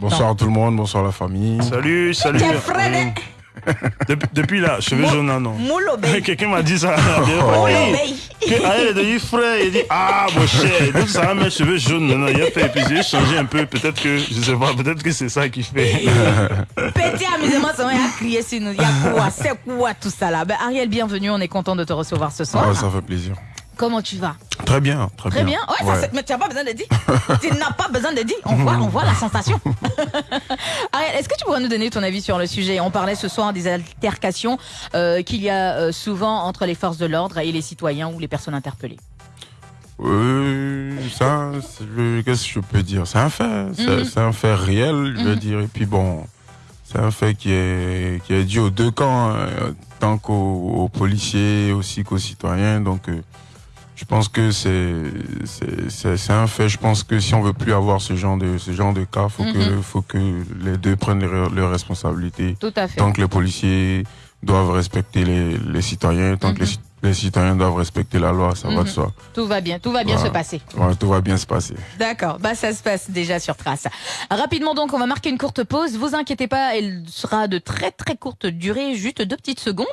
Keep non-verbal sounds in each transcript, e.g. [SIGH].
Bonsoir tout le monde, bonsoir la famille. Salut, salut. Depuis, depuis là, cheveux jaunes, non, non. [LAUGHS] Quelqu'un m'a dit ça. [LAUGHS] Que- ah, il est devenu frère. Il dit Ah, mon cher, donc ça va mes cheveux jaunes maintenant. Il a fait, et puis j'ai changé un peu. Peut-être que, je sais pas, peut-être que c'est ça qui fait. [LAUGHS] Petit amusement, ça va crier sur nous. Il y a quoi C'est quoi tout ça là? Ben, Ariel, bienvenue. On est content de te recevoir ce soir. Ah, ça fait plaisir. Comment tu vas? Très bien, très, Très bien. Ouais, ça, mais tu n'as pas besoin de dire. [LAUGHS] tu n'as pas besoin de dire. On voit, on voit la sensation. [LAUGHS] Ariel, est-ce que tu pourrais nous donner ton avis sur le sujet? On parlait ce soir des altercations euh, qu'il y a euh, souvent entre les forces de l'ordre et les citoyens ou les personnes interpellées. Euh, ça, qu'est-ce que je peux dire? C'est un fait, c'est Mhm. c'est un fait réel, je veux Mhm. dire. Et puis bon, c'est un fait qui est, qui est dû aux deux camps, euh, tant qu'aux aux policiers aussi qu'aux citoyens. Donc, je pense que c'est un fait. Je pense que si on veut plus avoir ce genre de ce genre de cas, faut que Mhm. faut que les deux prennent leurs responsabilités. Tout à fait. Tant que les policiers doivent respecter les, les citoyens, tant que les, Mhm. Les citoyens doivent respecter la loi, ça va Mhm. de soi. Tout va bien, tout va bien se passer. Tout va bien se passer. D'accord, bah ça se passe déjà sur Trace. Rapidement donc, on va marquer une courte pause. Vous inquiétez pas, elle sera de très très courte durée, juste deux petites secondes,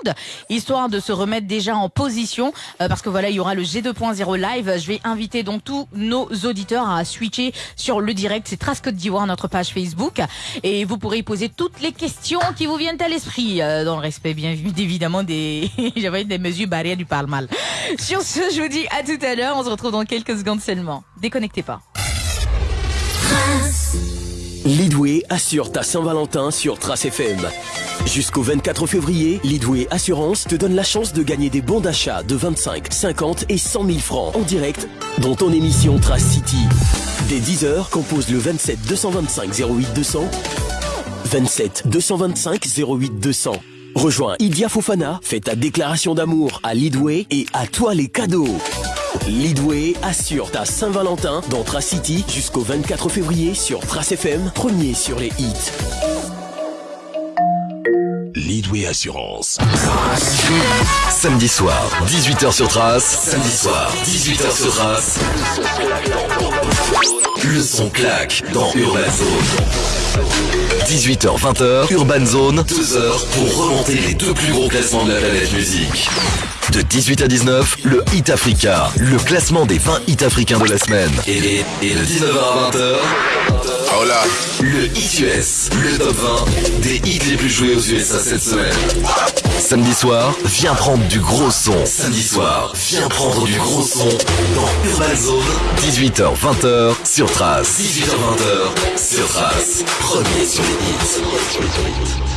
histoire de se remettre déjà en position, euh, parce que voilà, il y aura le G2.0 live. Je vais inviter donc tous nos auditeurs à switcher sur le direct. C'est Trace Côte d'Ivoire, notre page Facebook, et vous pourrez y poser toutes les questions qui vous viennent à l'esprit, euh, dans le respect bien [LAUGHS] évidemment des, [LAUGHS] j'avais des mesures barrières du parle-mal. Sur ce, je vous dis à tout à l'heure. On se retrouve dans quelques secondes seulement. Déconnectez pas. Leadway assure ta Saint-Valentin sur Trace FM. Jusqu'au 24 février, Leadway Assurance te donne la chance de gagner des bons d'achat de 25, 50 et 100 000 francs en direct dans ton émission Trace City. Dès 10h, compose le 27 225 08 200. 27 225 08 200. Rejoins Idia Fofana, fais ta déclaration d'amour à Leadway et à toi les cadeaux. Leadway assure ta Saint-Valentin dans Trace City jusqu'au 24 février sur Trace FM, premier sur les hits. Leadway Assurance. Samedi soir, 18h sur Trace. Samedi soir, 18h sur Trace. Le son claque dans Urban Zone. 18h, 20h, Urban Zone, 2 heures pour remonter les deux plus gros classements de la planète musique. De 18 à 19, le Hit Africa, le classement des 20 hits africains de la semaine. Et, et de 19h à 20h, le Hit US, le top 20 des hits les plus joués aux USA cette semaine. Samedi soir, viens prendre du gros son. Samedi soir, viens prendre du gros son dans Urban Zone. 18h, 20h sur Trace. 18h, 20h sur Trace. Premier sur les hits.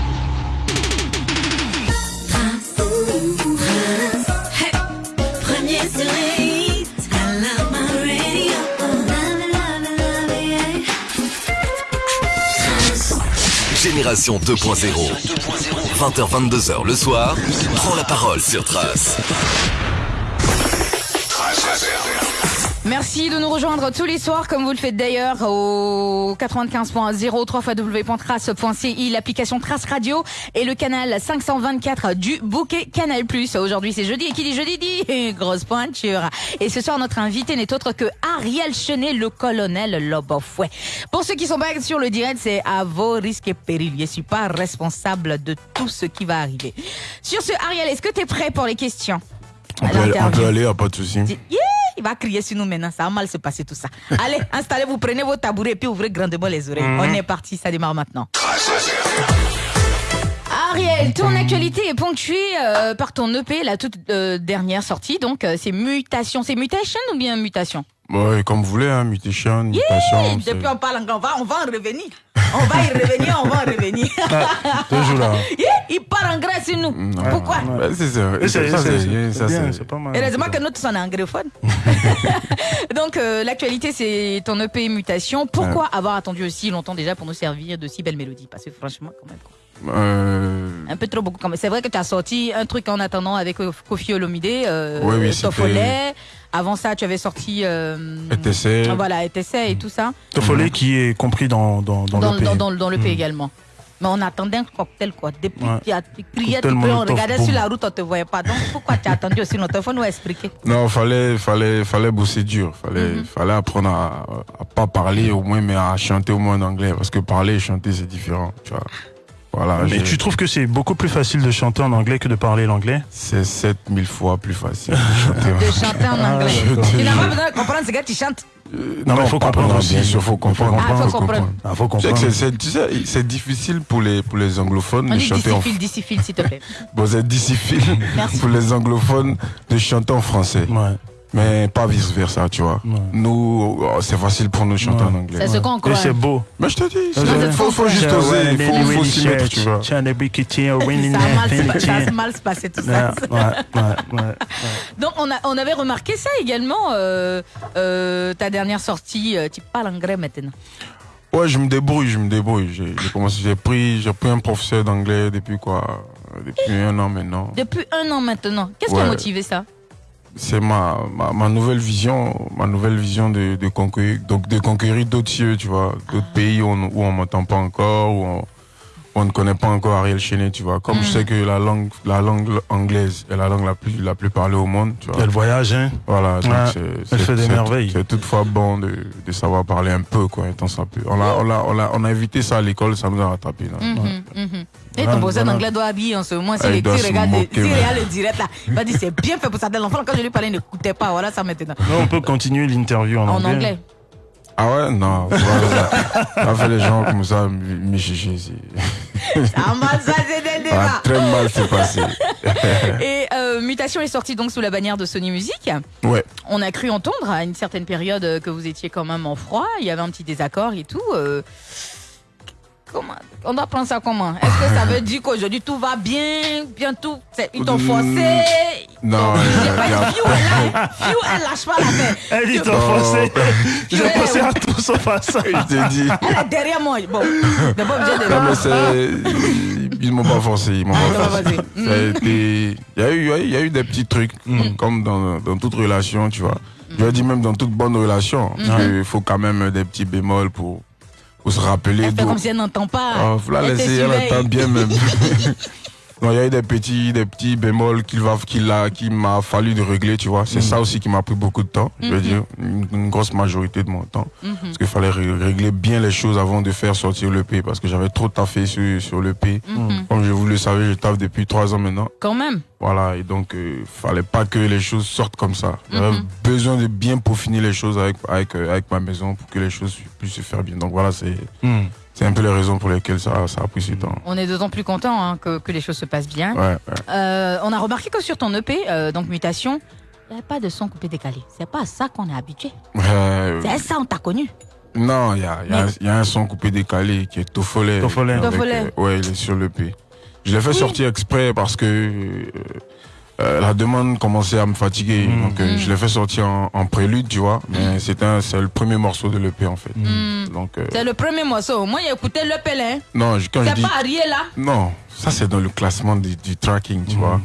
Génération 2.0. 20h, 22h le soir, prends la parole sur Trace. Merci de nous rejoindre tous les soirs, comme vous le faites d'ailleurs, au 95.0, 3 www.trace.ci, l'application Trace Radio et le canal 524 du bouquet Canal+. Aujourd'hui, c'est jeudi, et qui dit jeudi dit [LAUGHS] grosse pointure. Et ce soir, notre invité n'est autre que Ariel Chenet, le colonel Lobofouet. Pour ceux qui sont pas sur le direct, c'est à vos risques et périls. Je suis pas responsable de tout ce qui va arriver. Sur ce, Ariel, est-ce que tu es prêt pour les questions? On peut, aller, on peut pas de souci. Yeah, il va crier sur nous maintenant, ça va mal se passer tout ça. Allez, [LAUGHS] installez-vous, prenez vos tabourets et puis ouvrez grandement les oreilles. On est parti, ça démarre maintenant. Ariel, ton actualité est ponctuée euh, par ton EP, la toute euh, dernière sortie, donc euh, c'est Mutation. C'est Mutation ou bien Mutation? Ouais, comme vous voulez, hein, mutation, mutation. c'est- Depuis on parle anglais, on va, on va en revenir. On va y revenir, on va en revenir. [LAUGHS] Toujours là. Yeah, il part en grâce sur nous. Non. Pourquoi? Ouais, c'est ça. C'est- pas mal. Heureusement que nous tous on est anglophone. [LAUGHS] Donc euh, l'actualité c'est ton EP Mutation. Pourquoi avoir attendu aussi longtemps déjà pour nous servir de si belles mélodies Parce que franchement quand même quoi. Euh, un peu trop beaucoup quand même. C'est vrai que tu as sorti un truc en attendant avec euh, Kofi Olomide, euh, Oui. Avant ça tu avais sorti euh, ETC. Voilà ETC et tout ça Tofolé qui est compris dans, dans, dans, dans, le pays. dans, dans, dans le l'EP également. Mais on attendait un cocktail, quoi. Depuis Ouais. tu criais, tu on regardait boum. sur la route, on te voyait pas. Donc pourquoi tu as attendu aussi notre faut nous expliquer. Non, fallait, fallait, fallait bosser dur. Fallait, Mhm. fallait apprendre à, à pas parler au moins, mais à chanter au moins en anglais. Parce que parler et chanter, c'est différent. Tu vois. Voilà. Mais tu trouves que c'est beaucoup plus facile de chanter en anglais que de parler l'anglais C'est 7000 fois plus facile [LAUGHS] de [LAUGHS] chanter. en De chanter en anglais. Tu n'as pas besoin de comprendre ce que tu chantes. Euh, Non, mais faut pas- comprendre non, aussi. Bien sûr, faut comprendre. Ah, faut comprendre. Ah, faut comprendre. c'est- c'est- tu sais, c'est difficile pour les, pour les anglophones On de chanter en discipline, discipline, s'il te plaît. [LAUGHS] Bon, c'est difficile Merci. pour les anglophones de chanter en français. Ouais. Mais pas vice versa, tu vois. Ouais. Nous, oh, c'est facile pour nous chanter Ouais. en anglais. C'est ce qu'on Et croit. c'est beau. Mais je te dis, il faut, faut juste oser, il faut, faut s'y mettre, tu vois. Ça a mal se winning, pa- ça tiens. a mal se passé tout Ouais, ça. ouais, ouais, ouais. Donc on, a, on avait remarqué ça également, euh, euh, ta dernière sortie, euh, tu parles anglais maintenant. Ouais, je me débrouille, je me débrouille. J'ai commencé, j'ai pris, j'ai pris un professeur d'anglais depuis quoi Depuis un an maintenant. Depuis un an maintenant. Qu'est-ce qui a motivé ça? C'est ma, ma, ma nouvelle vision, ma nouvelle vision de, de conquérir, donc de conquérir d'autres cieux, tu vois, d'autres pays où on, où on m'entend pas encore, où on, on ne connaît pas encore Ariel Chenet, tu vois. Comme je sais que la langue, la langue anglaise est la langue la plus, la plus parlée au monde, tu vois. Elle voyage, hein. Voilà, donc Ouais, c'est- elle fait des merveilles. C'est toutefois bon de, de savoir parler un peu, quoi, étant ça peut. On a, on a, on a, on a évité ça à l'école, ça nous a rattrapé, là. Mhm, Ouais. mhm. Et ton professeur voilà. d'anglais doit habiller en ce moment. Ah, S'il il doit s'il se regarde, moquer, s'il mais- regarde le direct là, il va dire c'est bien fait pour ça. L'enfant, quand je lui parlais, il n'écoutait pas. Voilà ça maintenant. Là, on peut continuer l'interview en, En anglais. Ah ouais, non, [LAUGHS] voilà, fait les gens comme ça, mais chicher, c'est. Ça [LAUGHS] m'a ça, c'est dès le Ça a départ. très mal s'est passé. [LAUGHS] Et euh, Mutation est sortie donc sous la bannière de Sony Music. Ouais. On a cru entendre à une certaine période euh, que vous étiez quand même en froid. Il y avait un petit désaccord et tout. euh, Comment On doit prendre ça comment? Est-ce que ça veut dire qu'aujourd'hui tout va bien, bien tout? C'est- Ils t'ont forcé? Non, a- dit Fiu, [LAUGHS] elle, lâche pas l'affaire. Elle dit t'as forcé. J'ai pensé à tout sauf à ça. Je te dis. Elle est derrière moi. Bon, d'abord, de Non, mais c'est. Ils m'ont pas forcé, ils m'ont pas t'ont forcé. pas forcé. Ça a été- Il y, a eu- il y a eu des petits trucs, comme dans, dans toute relation, tu vois. Je dis même dans toute bonne relation. Il faut quand même des petits bémols pour, pour se rappeler Elle fait comme si elle n'entend pas. Ah, faut la laisser, elle entend bien même. [LAUGHS] il y a eu des petits, des petits bémols qu'il va, qu'il a, qui m'a fallu de régler, tu vois. C'est ça aussi qui m'a pris beaucoup de temps, je veux dire, une, une grosse majorité de mon temps. Parce qu'il fallait ré- régler bien les choses avant de faire sortir le P, parce que j'avais trop taffé sur, sur le P. Comme je vous le savez, je taffe depuis trois ans maintenant. Quand même. Voilà, et donc, euh, fallait pas que les choses sortent comme ça. J'avais besoin de bien peaufiner les choses avec, avec, avec ma maison pour que les choses puissent se faire bien. Donc voilà, c'est. C'est un peu les raisons pour lesquelles ça, ça a pris ce temps. On est d'autant plus content hein, que, que les choses se passent bien. Ouais, ouais. Euh, on a remarqué que sur ton EP, euh, donc Mutation, il n'y a pas de son coupé décalé. C'est pas à ça qu'on est habitué. Euh, C'est à ça on t'a connu. non, il y a, il y, a, Mais- il y a un son coupé décalé qui est. Avec, Tofolet. euh, ouais, il est sur le P. Je l'ai fait sortir exprès parce que euh, la demande commençait à me fatiguer. Mm. Donc euh, Mm. je l'ai fait sortir en, en prélude, tu vois. Mais c'était un- c'est le premier morceau de l'EP en fait. Donc euh, C'est le premier morceau. Moi, j'ai écouté le Pelé. non, je- quand je C'est pas Ariel là. non, ça c'est dans le classement du, du tracking, tu vois.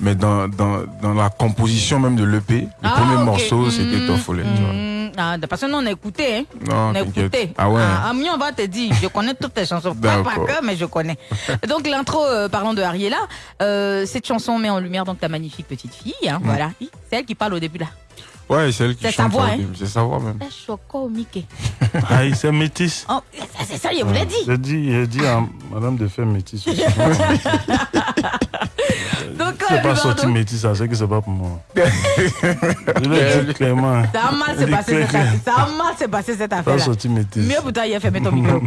Mais dans, dans, dans la composition même de l'EP, le Ah, premier morceau c'était. Tofolet, tu vois. Ah, de- nous, on a écouté. Hein. Non, On a écouté. Ah ouais. Ah, Ami, on va te dire, je connais toutes tes chansons. Pas par cœur, mais je connais. [LAUGHS] Donc, l'intro, euh, parlant de Ariela, euh, cette chanson met en lumière donc ta magnifique petite fille. Hein, Voilà. C'est elle qui parle au début là. Ouais, c'est elle qui C'est sa chante. voix, hein. C'est sa voix même. C'est Choco Mickey. [LAUGHS] Aïe, c'est métis. Oh, c'est ça, je vous l'ai dit. J'ai dit, j'ai dit à madame de faire métis. aussi. [LAUGHS] [LAUGHS] Donc, C'est euh, pas pardon. sorti métis, ça, c'est que c'est pas pour moi. Je l'ai dit clairement. Ça a mal s'est passé cette affaire. Ça a mal s'est passé cette Pas sorti métis. Mieux pour toi, il a fermé ton micro.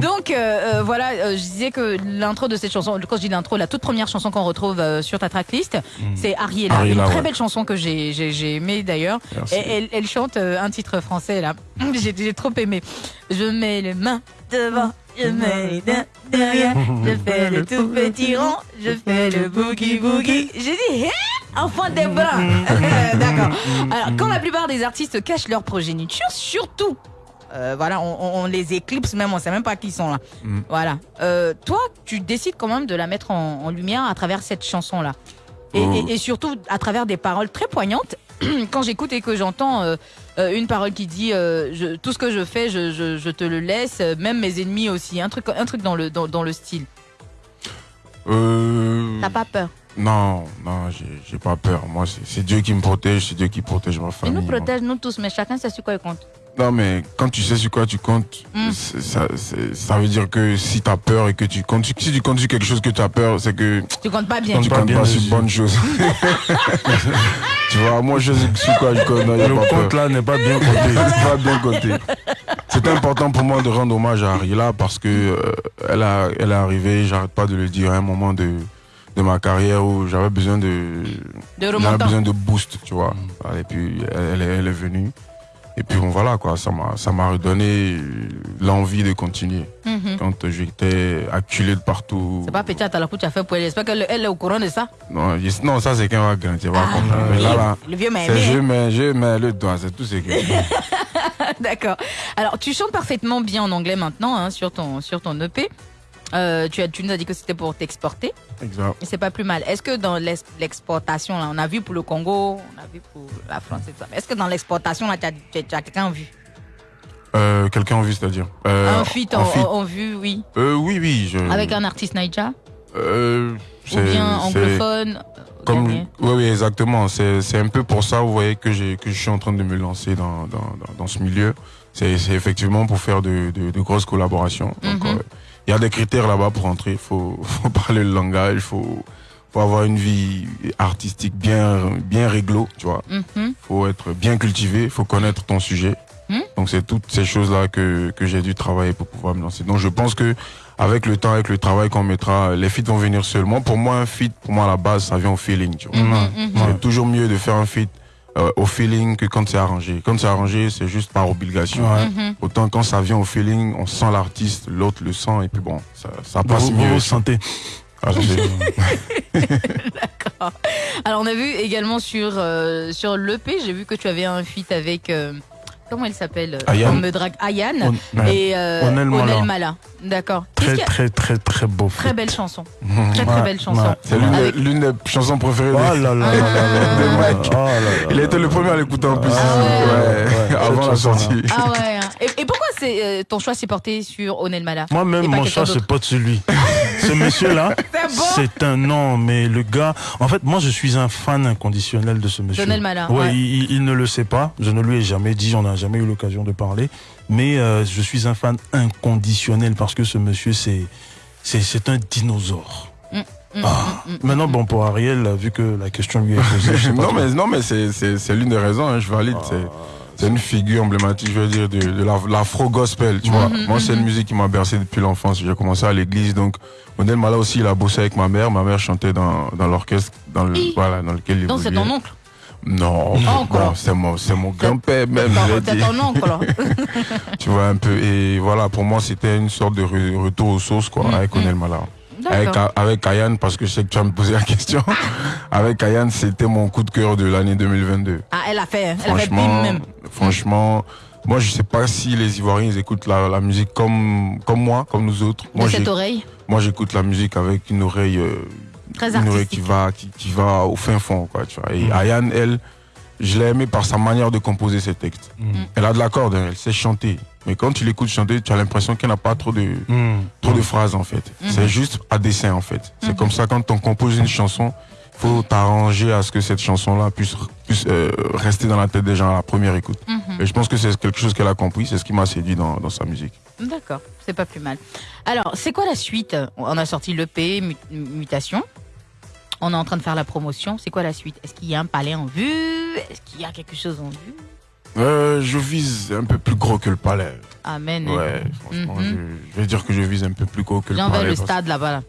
Donc euh, euh, voilà, euh, je disais que l'intro de cette chanson, quand je dis l'intro, la toute première chanson qu'on retrouve euh, sur ta tracklist, c'est Ariela. Mm. Ariela, une très ouais. belle chanson que j'ai aimée d'ailleurs. Et elle, elle chante euh, un titre français là. [LAUGHS] J'ai trop aimé. Je mets les mains devant, je mets les mains derrière, je [LAUGHS] fais le tout petit rond, je fais le boogie boogie. J'ai dit, hé, enfant des bruns. [LAUGHS] D'accord. Alors, quand la plupart des artistes cachent leur progéniture, surtout euh, voilà, on, les éclipse même, on sait même pas qui sont là. Mm. Voilà. Euh, toi, tu décides quand même de la mettre en, en lumière à travers cette chanson-là. Et, Oh. et- et surtout à travers des paroles très poignantes. [CLEARS THROAT] Quand j'écoute et que j'entends euh, euh, une parole qui dit euh, je- tout ce que je fais, je, je- je te le laisse, même mes ennemis aussi. Un truc, un truc dans le dans, dans le style. Euh, T'as pas peur? Non, non, j'ai pas peur. Moi, c'est Dieu qui me protège, c'est Dieu qui protège ma Il famille. nous moi. protège nous tous, mais chacun sait sur quoi il compte. Non, mais quand tu sais sur quoi tu comptes, Mm. ça, veut dire que si tu as peur et que tu comptes, si tu comptes sur quelque chose que tu as peur, c'est que Tu comptes pas bien. tu pas comptes bien pas sur bonne chose. [LAUGHS] [LAUGHS] tu vois, moi je sais sur quoi je a Le compte là n'est pas bien compté. [LAUGHS] C'est pas bien compté. C'est important pour moi de rendre hommage à Ariela parce que euh, elle, a, elle est arrivée, j'arrête pas de le dire, à un moment de, de ma carrière où j'avais besoin de, De j'avais remontant. besoin de boost, tu vois. Et puis elle, elle est, elle est venue. Et puis bon voilà quoi, ça m'a ça m'a redonné l'envie de continuer. Mhm. Quand j'étais acculé de partout. C'est pas petit à la tu as fait pour elle. J'espère qu'elle elle est au courant de ça. Non, je- non, ça c'est qu'un va grandir, va Ah, comprendre. Mais là, là, Le vieux m'a c'est je aimé. mets, je mets le doigt, c'est tout ce que. [LAUGHS] D'accord. Alors, tu chantes parfaitement bien en anglais maintenant hein, sur ton sur ton EP. Euh, tu, as, tu nous as dit que c'était pour t'exporter. exact. C'est pas plus mal. Est-ce que dans l'ex- l'exportation, on a vu pour le Congo, on a vu pour la France et tout ça. mais Est-ce que dans l'exportation, là, tu as, quelqu'un vu Euh, Quelqu'un en vue, c'est-à-dire euh, Un feat en, en en- en vue, oui. Euh, oui, oui. Je... Avec un artiste Naija Ou bien anglophone Comme, oui, oui, exactement. C'est un peu pour ça, vous voyez, que, je suis en train de me lancer dans, dans, dans, dans ce milieu. C'est effectivement pour faire de, de, de grosses collaborations. Donc, Mhm. euh, il y a des critères là-bas pour entrer. Il faut, [LAUGHS] faut parler le langage, il faut, faut avoir une vie artistique bien, bien réglo, tu vois. Mhm. faut être bien cultivé, il faut connaître ton sujet. Hmm? Donc c'est toutes ces choses-là que, que j'ai dû travailler pour pouvoir me lancer. Donc je pense que avec le temps, avec le travail qu'on mettra, les feats vont venir seulement. Pour moi, un feat, pour moi à la base, ça vient au feeling. Tu vois. Mhm, mhm. C'est toujours mieux de faire un feat euh, au feeling que quand c'est arrangé. Quand c'est arrangé, c'est juste par obligation. Ouais. Mhm. Autant quand ça vient au feeling, on sent l'artiste, l'autre le sent et puis bon, ça, passe vous mieux. vous sentez. Ah, [LAUGHS] c'est- Alors, on a vu également sur, euh, sur l'EP, j'ai vu que tu avais un feat avec. euh, comment elle s'appelle. On me drague Ayane. On-. Et euh, Onel Mala. D'accord. Très, très, très, très beau. Très belle chanson. Très, très belle chanson. ouais. c'est l'une des- Avec- l'une des chansons préférées de Oh là là là là là de là. Mike. Oh là là Il était le premier à l'écouter en plus. Ah ouais. Ouais, Ouais, avant la sortie. Ah ouais. Et, et pourquoi c'est euh, ton choix s'est porté sur Onel Mala Moi-même, mon choix, c'est d'autre. pas de celui. [LAUGHS] Ce monsieur-là, C'est bon c'est un nom, mais le gars, en fait, moi, je suis un fan inconditionnel de ce monsieur. Donel Mala, Ouais, ouais. Il, ne le sait pas. Je ne lui ai jamais dit, on n'a jamais eu l'occasion de parler. Mais euh, je suis un fan inconditionnel parce que ce monsieur, c'est, c'est, un dinosaure. Mm, Ah. mm, mm, Maintenant, bon, pour Ariel, vu que la question lui est posée, [LAUGHS] non, mais, non, mais c'est, l'une des raisons, hein, je valide. C'est, c'est une figure emblématique, je veux dire, de, de la- l'afro-gospel, tu vois. Moi, c'est une musique qui m'a bercé depuis l'enfance. J'ai commencé à l'église, donc, Odel Mala aussi, il a bossé avec ma mère. Ma mère chantait dans, dans l'orchestre, dans le, voilà, dans lequel il Donc c'est ton oncle. Non, c'est mon, c'est mon grand-père même, C'est ton oncle. [LAUGHS] Tu vois, un peu. Et voilà, pour moi, c'était une sorte de re- retour aux sources, quoi, Mm, avec mm. Onel Mala. Avec, avec Ayane, parce que je sais que tu vas me poser la question. [LAUGHS] avec Ayane, c'était mon coup de cœur de l'année 2022. Ah, elle a fait. Elle a fait bim Franchement, même. franchement, moi, je sais pas si les Ivoiriens ils écoutent la, la musique comme, comme moi, comme nous autres. De Moi, cette j'ai- oreille. moi, j'écoute la musique avec une oreille, euh, Très une oreille qui va, qui, qui va au fin fond, quoi, tu vois. Et Mm. Ayane, elle, je l'ai aimée par sa manière de composer ses textes. Mm. Elle a de la corde, hein, elle sait chanter. Mais quand tu l'écoutes chanter, tu as l'impression qu'elle n'a pas trop de, Mm. trop de phrases en fait. Mhm. C'est juste à dessin en fait. C'est comme ça quand on compose une chanson, faut t'arranger à ce que cette chanson-là puisse, puisse euh, rester dans la tête des gens à la première écoute. Et je pense que c'est quelque chose qu'elle a compris, c'est ce qui m'a séduit dans, dans sa musique. D'accord, c'est pas plus mal. Alors, c'est quoi la suite? On a sorti l'EP, Mu- Mutation. On est en train de faire la promotion. C'est quoi la suite? Est-ce qu'il y a un palais en vue? Est-ce qu'il y a quelque chose en vue? Euh, je vise un peu plus gros que le palais. Amen. Ouais, franchement, Mhm. je, je vais dire que je vise un peu plus gros que le J'en vais palais. le stade là-bas. Là.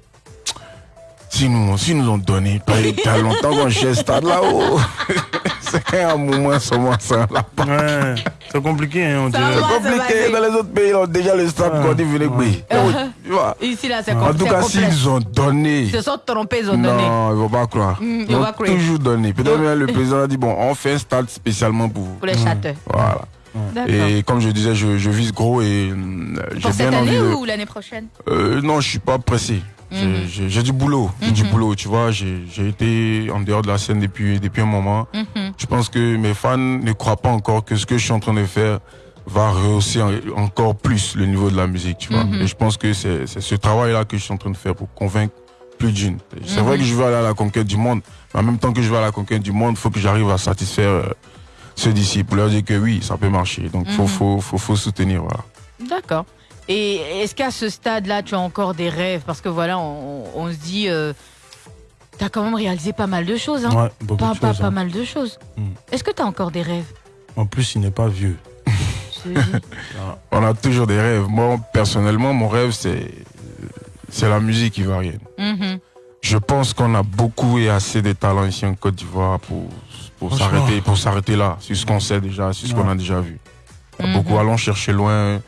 Si nous, si nous ont donné, pas il y a longtemps qu'on cherche stade là-haut. [LAUGHS] c'est un moment seulement ça là. Ouais, c'est compliqué, hein, on dirait. C'est compliqué, dans les autres pays, ils ont déjà le stade dit venez Ouais. Tu vois. [LAUGHS] Ici, là, c'est En com- tout cas, s'ils ont donné. Ils se sont trompés, ils ont donné. Non, ils vont pas croire. Mm, ils ils vont ont pas croire. toujours donné. Peut-être Donc- même le [LAUGHS] président a dit bon, on fait un stade spécialement pour vous. Pour les châteaux. Voilà. D'accord. Et comme je disais, je, je vise gros et euh, j'ai Pour cette bien envie année de. ou l'année prochaine? Euh, non, je suis pas pressé. J'ai- Mhm. J'ai du boulot, j'ai du Mhm. boulot, tu vois. J'ai été en dehors de la scène depuis, depuis un moment. Mhm. Je pense que mes fans ne croient pas encore que ce que je suis en train de faire va rehausser en- encore plus le niveau de la musique, tu vois. Et je pense que c'est ce travail-là que je suis en train de faire pour convaincre plus d'une. C'est vrai que je veux aller à la conquête du monde, mais en même temps que je vais à la conquête du monde, il faut que j'arrive à satisfaire euh, ceux d'ici pour leur dire que oui, ça peut marcher. Donc, faut, Mhm. faut, faut, faut soutenir, voilà. D'accord. Et est-ce qu'à ce stade-là, tu as encore des rêves? Parce que voilà, on, on se dit, euh, t'as quand même réalisé pas mal de choses, hein Ouais, beaucoup pas, de pas, choses. pas hein. mal de choses. Mm. Est-ce que t'as encore des rêves? En plus, il n'est pas vieux. [LAUGHS] Dis. On a toujours des rêves. Moi, personnellement, mon rêve, c'est, c'est la musique ivoirienne. Mhm. Je pense qu'on a beaucoup et assez de talents ici en Côte d'Ivoire pour, pour s'arrêter, pour s'arrêter là, sur ce qu'on sait déjà, sur ce qu'on a déjà vu. Il y a Mhm. Beaucoup allons chercher loin.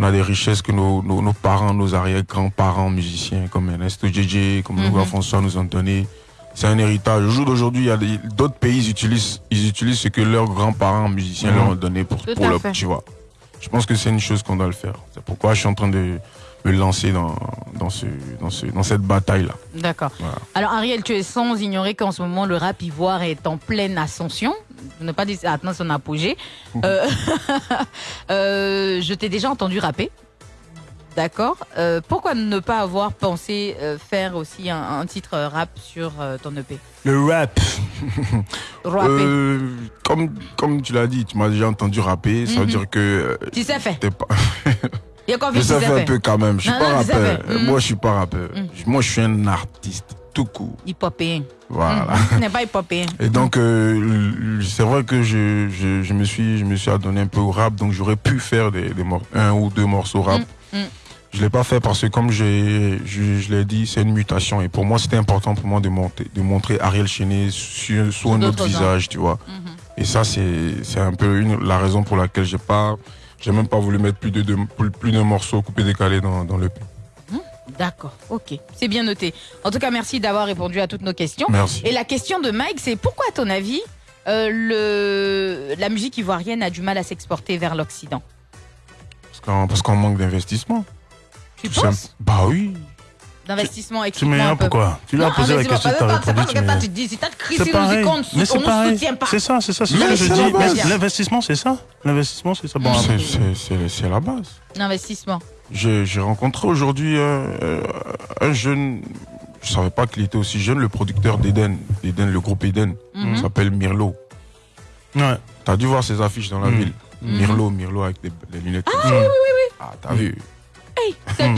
On a des richesses que nos, nos, nos parents, nos arrière-grands-parents musiciens, comme Ernesto Djedje, comme Mhm. Louis François nous ont donné. C'est un héritage. Au jour d'aujourd'hui, il y a des- d'autres pays, ils utilisent, ils utilisent ce que leurs grands-parents musiciens Mhm. leur ont donné pour, Tout pour à le, tu vois. Je pense que c'est une chose qu'on doit le faire. C'est pourquoi je suis en train de me lancer dans, dans, ce, dans, ce, dans cette bataille-là. D'accord. Voilà. Alors Ariel, tu es sans ignorer qu'en ce moment, le rap ivoire est en pleine ascension. Pour Ne pas dire atteint son apogée. Euh, [LAUGHS] euh, je t'ai déjà entendu rapper. D'accord. Euh, pourquoi ne pas avoir pensé euh, faire aussi un, un titre rap sur euh, ton EP Le rap. [LAUGHS] Euh, comme, comme tu l'as dit, tu m'as déjà entendu rapper, ça veut Mhm. dire que tu sais pas. [LAUGHS] Je faire un peu quand même. Je suis pas rappeur. Moi, je suis pas rappeur. Mhm. Moi, je suis un artiste tout court. Hip-hopéen. Voilà. Mhm. Tu n'es pas hip-hopéen. [LAUGHS] Et donc, euh, c'est vrai que je, je, je me suis, je me suis adonné un peu au rap, donc j'aurais pu faire des, des un ou deux morceaux rap. Mm, mm. Je l'ai pas fait parce que, comme je, je l'ai dit, c'est une mutation. Et pour moi, c'était important pour moi de, monter, de montrer Ariel Chenet sur, sous un autre visage, tu vois. Mhm. Et ça, c'est, un peu une, la raison pour laquelle j'ai pas, j'ai même pas voulu mettre plus de, deux- plus, plus d'un morceau coupé décalé dans, dans le. D'accord, ok. C'est bien noté. En tout cas, merci d'avoir répondu à toutes nos questions. Merci. Et la question de Mike, c'est pourquoi, à ton avis, euh, le, la musique ivoirienne a du mal à s'exporter vers l'Occident? Parce qu'on, manque d'investissement. Tu Tout penses? Simple. Bah oui. D'investissement, Tu explique-moi un pourquoi Tu lui as posé la question, tu as pas- pas- répondu, pas- tu pas- m'énerves. tu dis, si t'as nous on pareil. soutient pas. C'est ça, c'est ça. C'est ce que je dis. L'investissement, c'est ça. L'investissement, c'est ça. Bon, Mm. C'est, c'est, c'est, c'est la base. L'investissement. J'ai rencontré aujourd'hui euh, euh, un jeune, je savais pas qu'il était aussi jeune, le producteur d'Eden, d'Eden, le groupe Eden, il s'appelle Mirlo. Ouais. T'as dû voir ses affiches dans la Mhm. ville. Mhm. Mirlo, Mirlo avec des, des lunettes. Ah oui, oui, Ah, t'as vu C'est- Ah,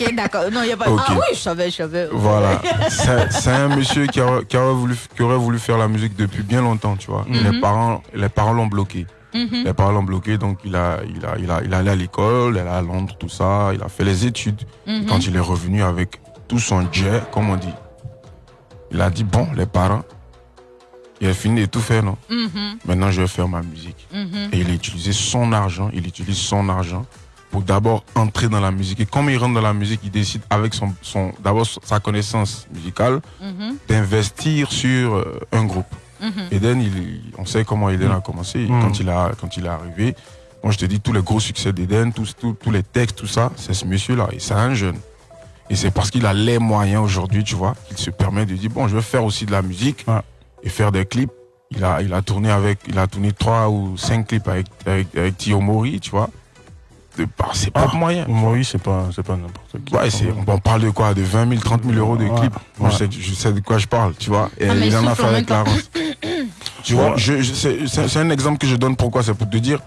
ok, d'accord. Non, il n'y a pas. Ah oui, je savais, je savais. Voilà. [LAUGHS] C'est un monsieur qui, aurait- qui aurait voulu, qui aurait voulu faire la musique depuis bien longtemps, tu vois. Mhm. Les parents, les parents l'ont bloqué. Mhm. Les parents l'ont bloqué, donc il a, il a, il a, il est allé à l'école, il est allé à Londres, tout ça. Il a fait les études. Mhm. Quand il est revenu avec tout son jet, comme on dit, il a dit bon, les parents, il a fini de tout faire, non? Maintenant, je vais faire ma musique. Et il a utilisé son argent, il utilise son argent pour d'abord entrer dans la musique. Et comme il rentre dans la musique, il décide avec son, son d'abord sa connaissance musicale Mhm. d'investir sur euh, un groupe. Mhm. Eden, il, on sait comment Eden a commencé. Mm. Quand, il a, quand il est arrivé, moi je te dis, tous les gros succès d'Eden, tous, tous, tous les textes, tout ça, c'est ce monsieur-là. Et c'est un jeune. Et c'est parce qu'il a les moyens aujourd'hui, tu vois, qu'il se permet de dire, bon, je vais faire aussi de la musique Ouais. et faire des clips. Il a, il a tourné avec, il a tourné trois ou cinq clips avec, avec, avec Tio Mori, tu vois, de par ses propres Ah. moyens. Oui, c'est pas, c'est pas n'importe qui. Ouais, c'est, on parle de quoi De 20 000, 30 000 euros de Ouais. clips. Moi, je, Ouais. sais, je sais de quoi je parle, tu vois. Et Ah, il en a fait avec rance. Tu vois, je, je- c'est, c'est- c'est un exemple que je donne pourquoi? C'est pour te dire,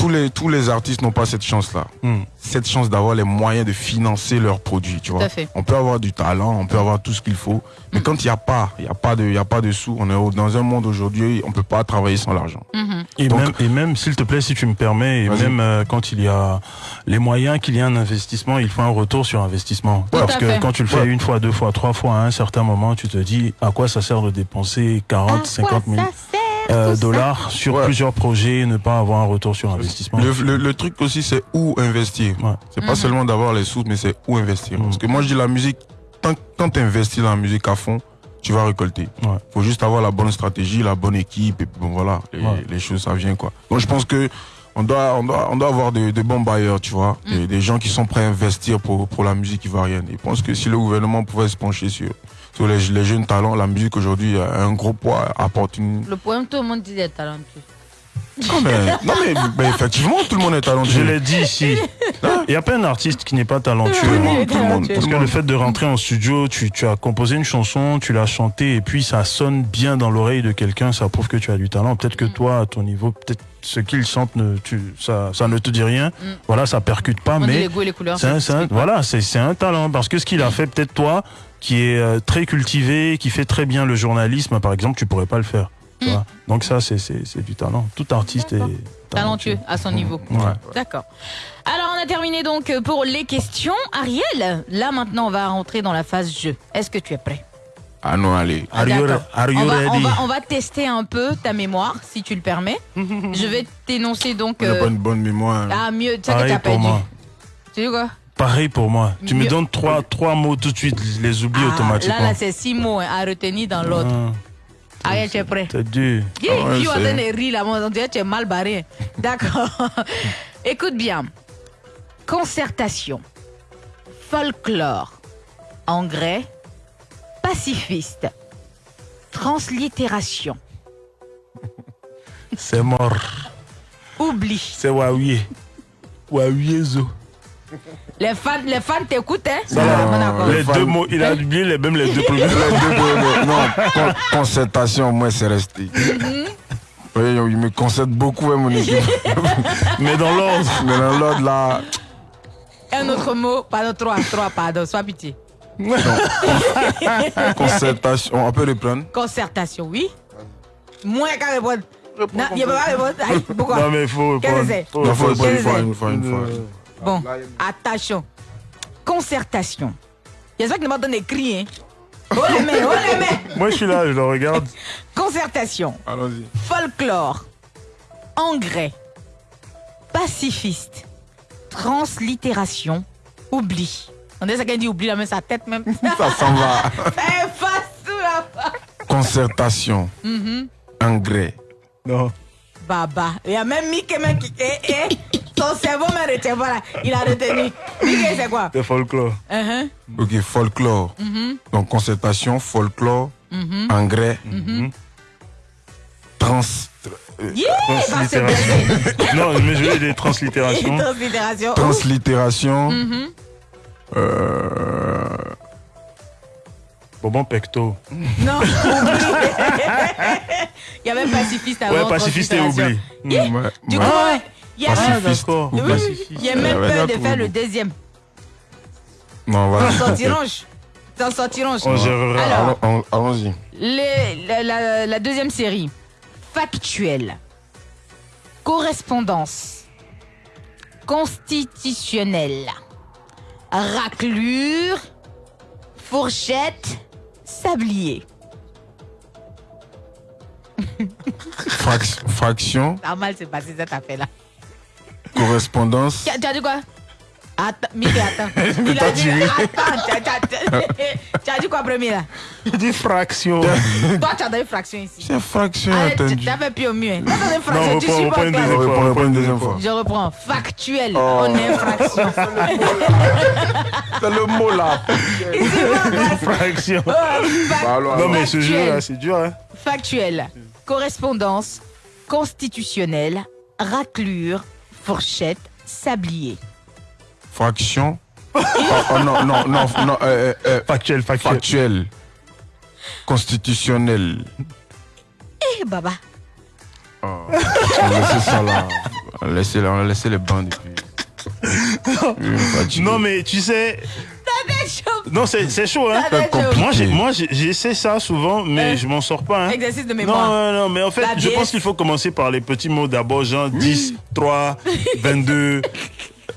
tous les, tous les artistes n'ont pas cette chance-là. Hmm. Cette chance d'avoir les moyens de financer leurs produits, tu vois. à fait. On peut avoir du talent, on peut avoir tout ce qu'il faut. Mais Mm. quand il n'y a pas, il n'y a pas de, il y a pas de sous, on est dans un monde aujourd'hui, on peut pas travailler sans l'argent. Mhm. Et Donc- même, et même s'il te plaît, si tu me permets, et même euh, quand il y a les moyens, qu'il y a un investissement, il faut un retour sur investissement. Parce que fait. quand tu le fais Ouais. une fois, deux fois, trois fois, à un certain moment, tu te dis à quoi ça sert de dépenser 40, 50 000 euh, dollars sur Ouais. plusieurs projets et ne pas avoir un retour sur investissement. Le, le- le truc aussi, c'est où investir. Ouais. C'est Mhm. pas seulement d'avoir les sous, mais c'est où investir. Mhm. Parce que moi, je dis la musique, tant, quand tu investis dans la musique à fond, tu vas récolter. Ouais. faut juste avoir la bonne stratégie, la bonne équipe, et puis bon, voilà, les, Ouais. les choses, ça vient, quoi. Donc, je pense que on doit, on doit, on doit avoir de, de bons bailleurs, tu vois, Mm. des, des gens qui sont prêts à investir pour, pour la musique ivoirienne. Je pense que si le gouvernement pouvait se pencher sur, sur les, les jeunes talents, la musique aujourd'hui a un gros poids, apporte une. Le poème, tout le monde dit est talentueux. Non mais, non, mais, mais effectivement, tout le monde est Je talentueux. l'ai dit ici. Il n'y a pas un artiste qui n'est pas talentueux. Tout le monde, tout le monde, Parce que le fait de rentrer en studio, tu, tu as composé une chanson, tu l'as chantée et puis ça sonne bien dans l'oreille de quelqu'un, ça prouve que tu as du talent. Peut-être que toi, à ton niveau, peut-être ce qu'il chante, ne, tu, ça, ça ne te dit rien. Mm. Voilà, ça percute pas, On mais les goûts et les couleurs. c'est un, un- voilà, c'est un talent. Parce que ce qu'il a fait, peut-être toi, qui est euh, très cultivé, qui fait très bien le journalisme, par exemple, tu pourrais pas le faire. tu Mm. vois. Donc ça, c'est- c'est c'est du talent. Tout artiste est D'accord. Talentueux à son niveau. Ouais. D'accord. Alors, on a terminé donc pour les questions. Ariel, là maintenant, on va rentrer dans la phase jeu. Est-ce que tu es prêt? Ah non, allez. Are you, D'accord. are you on, va, on, ready? va, on va tester un peu ta mémoire, si tu le permets. [LAUGHS] Je vais t'énoncer donc. Euh, pas une bonne mémoire. Ah, mieux, tu sais que t'as perdu. Tu sais quoi? Pareil pour moi. Tu me donnes trois, trois mots tout de suite, je les oublie Ah, automatiquement. Là, là, c'est six mots hein, à retenir dans l'autre. Ah, Ariel, tu es prêt? T'as dit. Yeah, Ah des rires là, on dirait que tu es mal barré. [LAUGHS] D'accord. [LAUGHS] Écoute bien. Concertation, folklore, engrais, pacifiste, translittération, C'est mort. oubli. C'est Huawei. Huawei zo. Les fans, les fans t'écoutent, hein? Ah, non, d'accord. Les deux mots, il a oublié les, même les deux premiers. Les deux premiers, non, con- concertation, moi, c'est resté. Oui, il me concède beaucoup, hein, mon équipe. [LAUGHS] Mais dans l'ordre. Mais dans l'ordre, là, Un autre mot, pardon, trois, trois, pardon, sois pitié. concertation, on peut reprendre. Concertation, oui. Moins qu'à répondre. Non, il ne peut pas répondre. Pourquoi? Non, mais il faut Qu'est-ce que répondre. Il faut répondre. une fois, une fois, une fois. Bon, attention. Concertation. Il y a ça qui m'a donné cri, hein. Oh les mains, oh les mains. Moi, je suis là, je le regarde. [LAUGHS] Concertation. Allons-y. Folklore. Engrais. Pacifiste. Translittération. Oubli. On dirait ça qu'elle dit oubli, la main sa tête même. [LAUGHS] Ça s'en va. Fais face tout là. Concertation, engrais, Non. Baba. Il y a même Mickey qui. Eh, eh. Son cerveau voilà. Il a retenu. C'est quoi? C'est folklore. Uh-huh. ok, folklore. Donc, concertation, folklore, engrais, trans. euh, Yeah, bah, Translittération. non, mais je veux des translittérations. [LAUGHS] Translittération. translittération, euh, Bonbon pecto. Non. [LAUGHS] [LAUGHS] Il y avait pacifiste avant. Ouais, pacifiste et oubli. Yeah. ouais, Du ouais. coup, ouais, il y a même, oui, oui, il y a même peur de faire le deuxième. Non, voilà. T'en sortirons. T'en sortirons. On Allons-y. la, la- la deuxième série. Factuel. Correspondance. Constitutionnelle. Raclure. Fourchette. Sablier. Frac- fraction, Pas mal, c'est passé cette affaire-là. Correspondance, Tu as, dit quoi? Attends, Mickey, attends. [LAUGHS] Il a dit, attends, tu as- dit quoi premier là? Il dit fraction. [LAUGHS] Toi, tu as donné fraction ici. c'est fraction, Allez, tu fait plus au mieux. tu as donné fraction, tu reprends, suis reprends pas On reprend- une deuxième fois. Je reprends. Factuel. Oh. On est fraction. [LAUGHS] C'est le mot là. Fraction. Alors, Non, mais ce Factuel. jeu là, c'est dur. Hein. Factuel. Correspondance. Constitutionnelle. Raclure. Fourchette. Sablier. Fraction. Oh, oh, non, non, non, non, euh, euh, euh, Factuel, factuel. factuel. Constitutionnel. Eh, baba. Oh, on a laissé ça là. On a laissé, on a laissé les bancs depuis. Non, mais tu sais. Non, c'est c'est chaud, hein. Moi, j'essaie ça souvent, mais Euh, je m'en sors pas. Hein. Exercice de Non, mémoire. non, non, mais en fait, La je pense qu'il faut commencer par les petits mots d'abord, genre 10, 3, 22,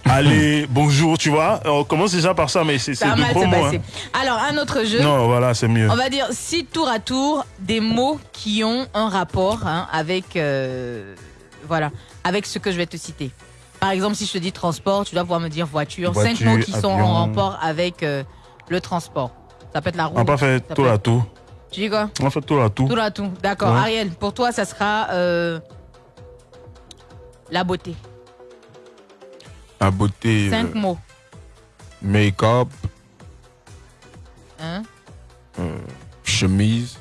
allez, bonjour, tu vois. On commence déjà par ça, mais c'est mal gros hein. Alors, un autre jeu. Non, voilà, c'est mieux. On va dire si tour à tour des mots qui ont un rapport hein, avec euh, voilà avec ce que je vais te citer. Par exemple, si je te dis transport, tu dois pouvoir me dire voiture. Cinq mots qui sont en rapport avec euh, le transport. Ça peut être la roue. On n'a pas fait ça tour peut à tout. Tu dis quoi? On a fait tour à tout. Tour à tout. D'accord. Ouais. Ariel, pour toi, ça sera euh, la beauté. La beauté, Cinq euh, mots. make-up, Hein? Chemise.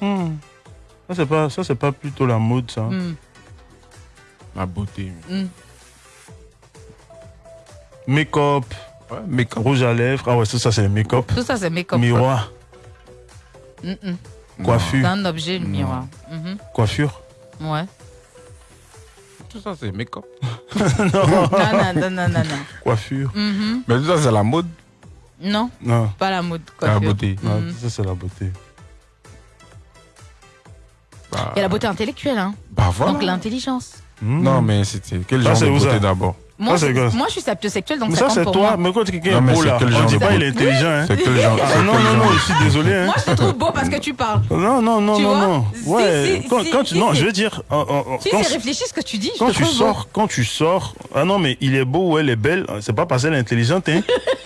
Hmm. Ça, c'est pas, ça, c'est pas plutôt la mode, ça. Hmm, La beauté. hmm. Make-up, Ouais, make-up. rouge à lèvres. Ah ouais, ça, ça c'est le make-up. Tout ça, c'est make-up. Miroir, Hmm, hmm. C'est coiffure, un objet, le miroir. Mhm. coiffure. Ouais. Tout ça, c'est make-up. [LAUGHS] non, Non, non, non, non, non. coiffure. Mhm. Mais tout ça, c'est la mode. Non, Non, pas la mode. La coiffure. beauté. non, Mhm. ça c'est la beauté. Il y a la beauté intellectuelle, hein. bah voilà. Donc l'intelligence. Hmm. Non, mais c'était quel Ça, genre de où, beauté ça d'abord Moi, gosse. moi, je suis sapiosexuelle, donc Mais ça ça c'est pour toi. moi. Mais quand quelqu'un est mais beau là, quel on dit pas il est intelligent. Hein. C'est quel genre Ah non, non, non, je suis désolé. Hein. Moi, je te trouve beau parce que tu parles. [LAUGHS] Non, non, non, Tu non, non. Ouais, si, quand, si, quand tu, si, non, si. je veux dire, en- en- Si quand, c'est réfléchi ce que tu dis, je quand te tu sors, quand tu sors, ah non, mais il est beau ou elle est belle, c'est pas parce qu'elle est intelligente, hein.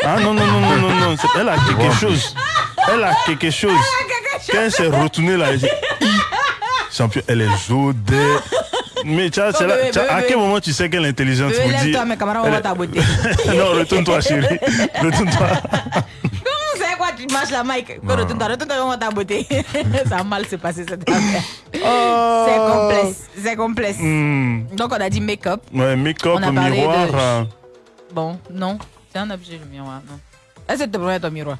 Ah non, non, non, non, non, non, elle a quelque chose. Elle a quelque chose. Quand elle s'est retournée là, elle dit, Hi, champion, elle est jodée. Mais tu là, bébé, à bébé. quel moment tu sais qu'elle est intelligente dire. Lève-toi, mes camarades, on va est- ta beauté. [LAUGHS] non, retourne-toi, chérie. [LAUGHS] Retourne-toi. C'est quoi, tu marches la mic? Retourne-toi, retourne-toi, on va ta beauté. [LAUGHS] Ça a mal se passer cette affaire. C'est complexe, c'est complexe. Hmm. Donc, on a dit make-up. Ouais, make-up, miroir. de- Bon, non, c'est un objet, le miroir, non. Est-ce que tu te prends ton miroir?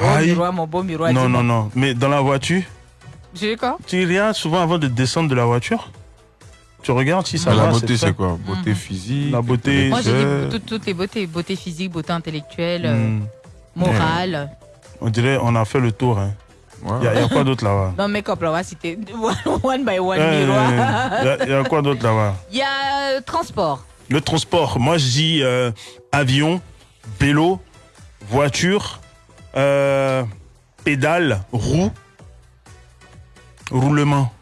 Oh, miroir, mon beau miroir. Non, non, non. Mais dans la voiture, J'ai quoi tu regardes souvent avant de descendre de la voiture Tu regardes si ça Bah, va La beauté, c'est quoi Beauté physique La beauté, Moi, j'ai dit toutes, toutes les beautés. Beauté physique, beauté intellectuelle, euh, Hmm. morale. On dirait on a fait le tour. Hein. Il y, a- il y a quoi d'autre là-bas Non, make-up, là, on va citer [LAUGHS] one by one. Il y a- il y, a quoi d'autre là-bas Il [LAUGHS] y a euh, transport. Le transport. Moi, je dis euh, avion, vélo, voiture, euh, pédale, roue, roulement.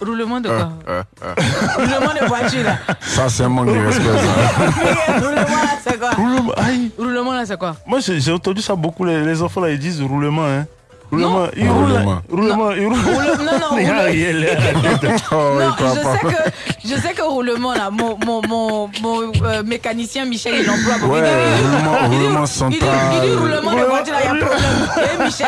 Roulement de quoi Euh, euh, [LAUGHS] Roulement de voiture, là. Ça, c'est un manque de respect. [LAUGHS] Roulement, là, c'est quoi Roulement, là, c'est quoi Moi, j'ai j'ai entendu ça beaucoup. Les, les enfants là, ils disent roulement. Hein. Roulement. Roulent. Roulement. Non, non, [LAUGHS] Il. Oh, Non, [LAUGHS] je sais que je sais que roulement là, mon mon mon, mon euh, mécanicien Michel il emploie beaucoup. Ouais, Il dit- roulement- il dit- roulement il dit- central. Il dit roulement de voiture là, il y a problème. Eh Michel,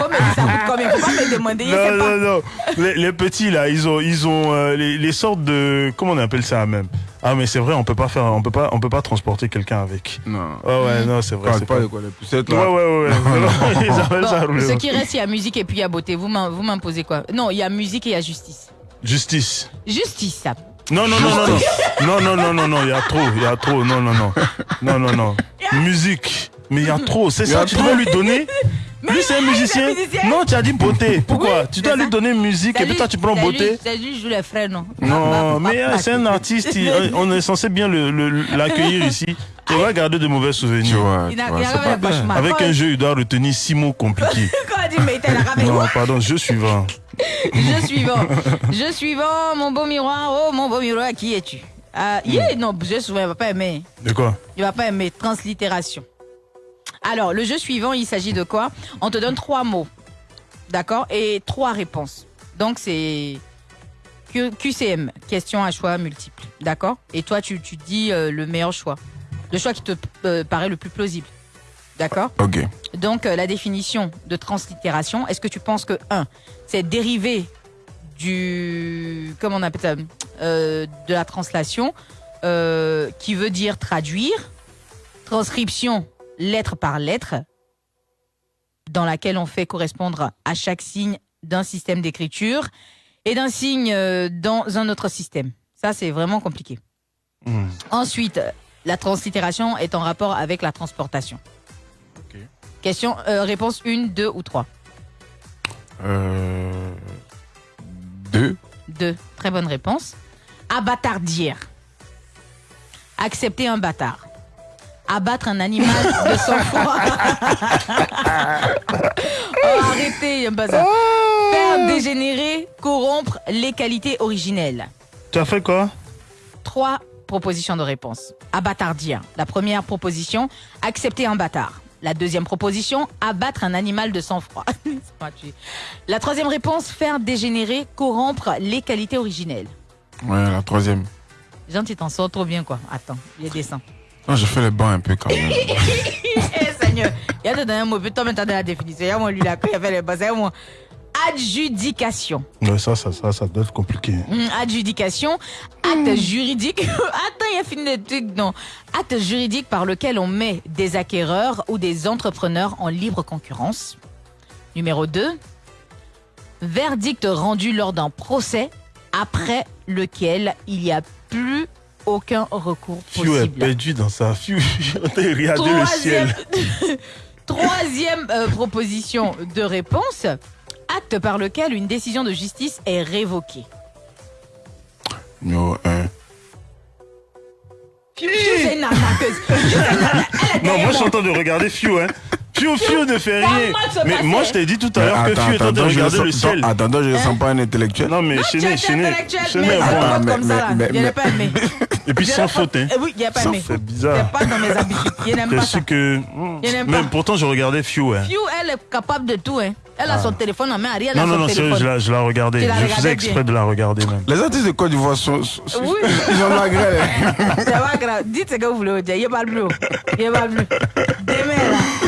combien ça coûte combien? Faut pas me demander, il Non, pas. non, non. Les, les petits là, ils ont, ils ont euh, les, les sortes de, comment on appelle ça même? Ah mais c'est vrai, on peut pas faire, on peut pas, on peut pas transporter quelqu'un avec. Non. Oh ouais, non, c'est vrai. Parle c'est pas pas- de quoi, les poussettes, là. ouais, ouais. ouais. [LAUGHS] [LAUGHS] ça roulement. ce qui reste, il y a musique et puis il y a beauté. Vous m'im- vous m'imposez quoi? Non, il y a musique et il y a justice. Justice. Justice, ça. Non, non, non, non, non, non, non, non, non, non, il y a trop, il y a trop, non, non, non, non, non, non. [LAUGHS] Musique. Mais il y a trop, c'est ça, tu dois lui donner. Lui, c'est un musicien. Non, tu as dit beauté. Pourquoi Oui, Tu dois lui ça. donner musique et puis toi, tu prends beauté. C'est lui, je joue les frères, non? Non, mais euh, c'est un artiste, il- [LAUGHS] on est censé bien l'accueillir ici. Il va garder de mauvais Tu souvenirs. vois, tu vois. Avec un jeu, il doit retenir six mots compliqués. [LAUGHS] Quand on dit, mais il a rappelé. Non, pardon, jeu suivant. Je suivant. Je suivant, mon beau miroir. Oh, mon beau miroir, qui es-tu? Ah, yeah, Non, je suivant, il va pas aimer. De quoi? Il va pas aimer. Translittération. Alors, le jeu suivant, il s'agit de quoi On te donne trois mots. D'accord Et trois réponses. Donc, c'est Q- QCM, question à choix multiple. D'accord Et toi, tu, tu dis euh, le meilleur choix. Le choix qui te euh, paraît le plus plausible. D'accord Ok. donc, euh, la définition de translittération, est-ce que tu penses que, un, c'est dérivé du. Comment on appelle ça De la translation, qui veut dire traduire. Transcription, lettre par lettre, dans laquelle on fait correspondre à chaque signe d'un système d'écriture et d'un signe euh, dans un autre système. Ça, c'est vraiment compliqué. Hmm. Ensuite, la translittération est en rapport avec la transportation. Question, euh, réponse 1, 2 ou 3 Euh... Deux. 2. Très bonne réponse. Abattardir. Accepter un bâtard. Abattre un animal de sang-froid. [LAUGHS] [LAUGHS] oh, arrêtez, j'aime pas ça. Faire dégénérer, corrompre les qualités originelles. Tu as fait quoi? Trois propositions de réponse. Abattardir. La première proposition, accepter un bâtard. La deuxième proposition, abattre un animal de sang-froid. [LAUGHS] La troisième réponse, faire dégénérer, corrompre les qualités originelles. Ouais, la troisième. Jean, tu t'en sors trop bien, quoi. Attends, il est descend. Non, je fais les bancs un peu quand même. [LAUGHS] Eh, Seigneur, il y a dedans un mot, putain, maintenant de la définition. Il y a moi, lui, là, il a fait les bases. C'est moi. Adjudication. Ouais, ça, ça, ça, ça doit être compliqué. Hum, adjudication, acte juridique. [LAUGHS] Attends, il a fini le truc, non. Acte juridique par lequel on met des acquéreurs ou des entrepreneurs en libre concurrence. Numéro 2. Verdict rendu lors d'un procès après lequel il n'y a plus aucun recours Fiu est possible. perdu dans sa Fiu. [LAUGHS] J'ai regardé le ciel. [LAUGHS] Troisième euh, proposition de réponse. Acte par lequel une décision de justice est révoquée. Numéro 1. C'est une arnaqueuse. C'est une arnaqueuse. Elle est Non, moi, je suis en train de regarder Fiu, hein. Fiu, Fiu ne fait rien. Mais moi, je t'ai dit tout à l'heure que Fiu est en train de regarder le ciel. Attends, attends, je ne sens pas un intellectuel. Non, mais Non, chez tu né, es chez né. intellectuel, Chez mais né, ça bon. Et puis sans faute, hein. Eh Oui, il n'y a pas aimé. C'est bizarre. pas dans mes habitudes. Il n'aime J'ai pas ça. su que. Pas. pourtant, je regardais Fiu, hein. Fiu, elle est capable de tout. Hein. Elle a son téléphone en main. Ariel Non, a non, son non, sérieux, téléphone. je la, je la regardais. La Je regardais faisais exprès bien. de la regarder même. Les artistes de Côte d'Ivoire sont, sont- sont- Oui. ils ont la grêle. [LAUGHS] C'est pas grave. Dites ce que vous voulez dire. Il n'y a pas de bleu. Il n'y a pas de bleu. Demain, là.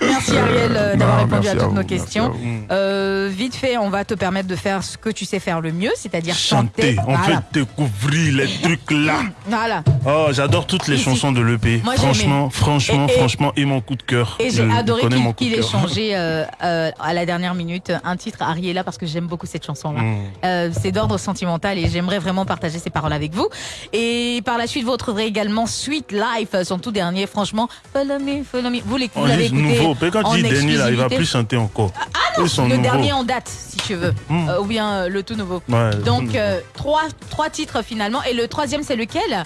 Merci Ariel euh, d'avoir répondu à à toutes vous, nos questions. vous. Euh, vite fait, on va te permettre de faire ce que tu sais faire le mieux, c'est-à-dire chanter. Chanter, on voilà. peut découvrir les trucs là. voilà. Oh, j'adore toutes les Ici. chansons de l'EP. Franchement, franchement, Et- et- franchement, et mon coup de cœur. Et j'ai adoré qu'il mon coup de qu'il ait cœur. changé euh, euh, à la dernière minute un titre Ariella parce que j'aime beaucoup cette chanson-là. Mm. Euh, c'est d'ordre sentimental et j'aimerais vraiment partager ces paroles avec vous. Et par la suite, vous retrouverez également Sweet Life, son tout dernier. Franchement, follow me, follow me. Vous l'éc- vous On l'avez écouté nouveau. Quand tu dis Denis, là, il va plus chanter encore. Ah non, Ils sont Le nouveaux. dernier en date, si tu veux, Mm. Euh, ou bien euh, le tout nouveau. Ouais, Donc tout euh, trois, trois titres finalement. Et le troisième, c'est lequel?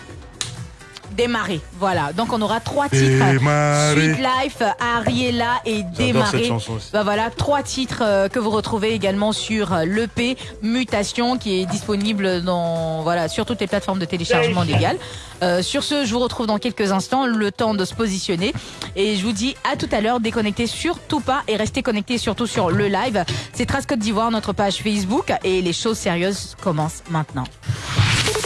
Démarrer. Voilà. Donc on aura trois titres. Démarrer. Sweet Life, Ariella et Démarrer. chanson aussi. Bah voilà, trois titres euh, que vous retrouvez également sur euh, l'EP Mutation qui est disponible dans voilà sur toutes les plateformes de téléchargement légal. Euh, sur ce, je vous retrouve dans quelques instants, le temps de se positionner et je vous dis à tout à l'heure. Déconnectez surtout pas et restez connectés surtout sur le live. C'est Trace Côte d'Ivoire, notre page Facebook et les choses sérieuses commencent maintenant.